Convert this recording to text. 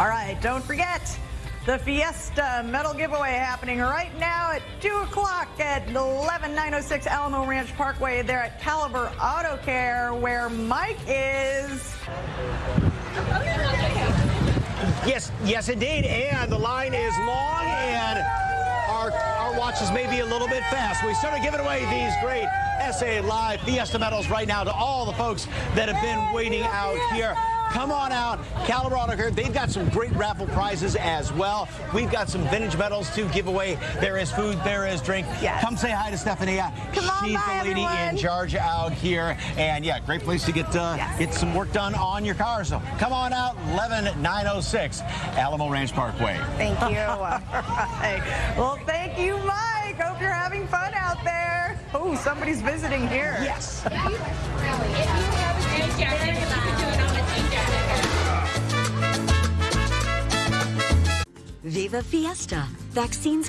All right, don't forget the Fiesta medal giveaway happening right now at 2 o'clock at 11906 Alamo Ranch Parkway there at Caliber Auto Care where Mike is. Yes, yes, indeed. And the line is long, and our, our watches may be a little bit fast. We started giving away these great SA Live Fiesta medals right now to all the folks that have been waiting out here. Come on out, Auto Care. They've got some great raffle prizes as well. We've got some vintage medals to give away. There is food, there is drink. Yes. Come say hi to Stephanie. Come on She's by, the lady everyone. in charge out here. And yeah, great place to get uh, Yes. get some work done on your car. So come on out, 11906 Alamo Ranch Parkway. Thank you. All right. Well, thank you, Mike. Hope you're having fun out there. Oh, somebody's visiting here. Yes. Viva Fiesta. Vaccines